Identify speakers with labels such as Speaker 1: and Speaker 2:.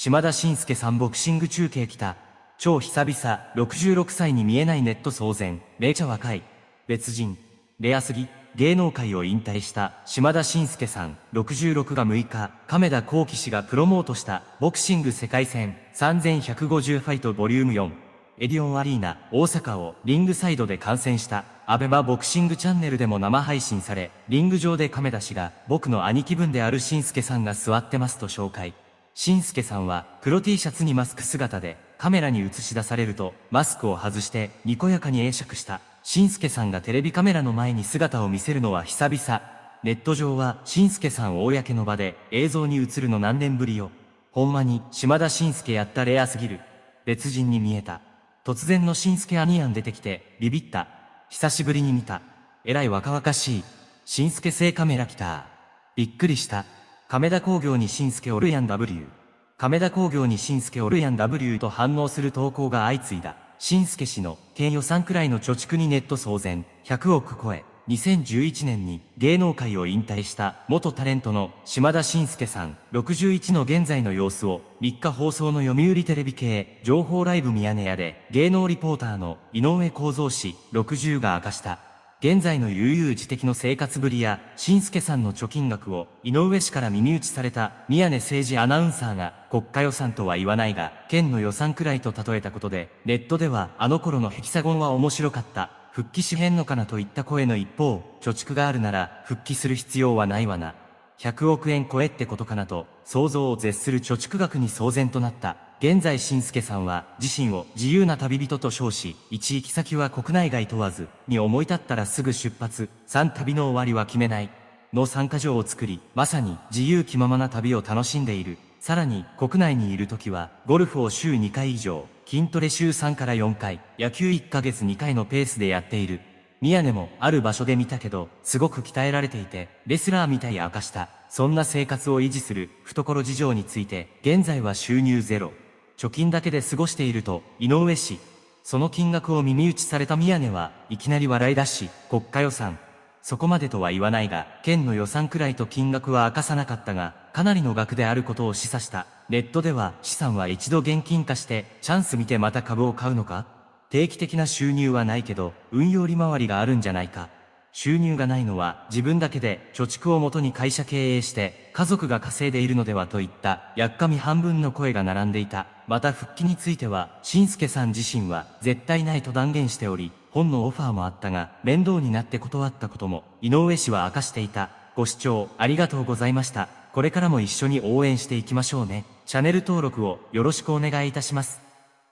Speaker 1: 島田紳介さんボクシング中継来た。超久々、66歳に見えないネット騒然、めちゃ若い。別人。レアすぎ。芸能界を引退した島田紳介さん66が6日、亀田光輝氏がプロモートしたボクシング世界戦3150ファイトボリューム4エディオンアリーナ大阪をリングサイドで観戦したアベマボクシングチャンネルでも生配信され、リング上で亀田氏が僕の兄貴分である紳介さんが座ってますと紹介。紳介さんは黒 T シャツにマスク姿でカメラに映し出されるとマスクを外してにこやかに会釈した。しんさんがテレビカメラの前に姿を見せるのは久々。ネット上は、しんさん公の場で映像に映るの何年ぶりよ。ほんまに、島田紳介やったレアすぎる。別人に見えた。突然の紳助アニアン出てきて、ビビった。久しぶりに見た。えらい若々しい。紳助製カメラ来た。びっくりした。亀田工業に紳助おるやん W。亀田工業に紳助おるやん W と反応する投稿が相次いだ。新助氏の県予算くらいの貯蓄にネット騒然、100億超え、2011年に芸能界を引退した元タレントの島田紳介さん。61の現在の様子を3日放送の読売テレビ系情報ライブミヤネ屋で芸能リポーターの井上幸三氏。60が明かした。現在の悠々自適の生活ぶりや、新助さんの貯金額を、井上氏から耳打ちされた、宮根政治アナウンサーが、国家予算とは言わないが、県の予算くらいと例えたことで、ネットでは、あの頃のヘキサゴンは面白かった、復帰しへんのかなといった声の一方、貯蓄があるなら、復帰する必要はないわな。100億円超えってことかなと、想像を絶する貯蓄額に騒然となった。現在新助さんは自身を自由な旅人と称し、一行き先は国内外問わず、に思い立ったらすぐ出発、3旅の終わりは決めない、の参加場を作り、まさに自由気ままな旅を楽しんでいる。さらに、国内にいる時は、ゴルフを週2回以上、筋トレ週3から4回、野球1ヶ月2回のペースでやっている。宮根もある場所で見たけど、すごく鍛えられていて、レスラーみたい明かした。そんな生活を維持する懐事情について、現在は収入ゼロ。貯金だけで過ごしていると、井上氏。その金額を耳打ちされた宮根は、いきなり笑い出し、国家予算。そこまでとは言わないが、県の予算くらいと金額は明かさなかったが、かなりの額であることを示唆した。ネットでは、資産は一度現金化して、チャンス見てまた株を買うのか？定期的な収入はないけど、運用利回りがあるんじゃないか？収入がないのは自分だけで貯蓄をもとに会社経営して家族が稼いでいるのではといったやっかみ半分の声が並んでいた。また復帰については、しんすけさん自身は絶対ないと断言しており、本のオファーもあったが、面倒になって断ったことも、井上氏は明かしていた。ご視聴ありがとうございました。これからも一緒に応援していきましょうね。チャンネル登録をよろしくお願いいたします。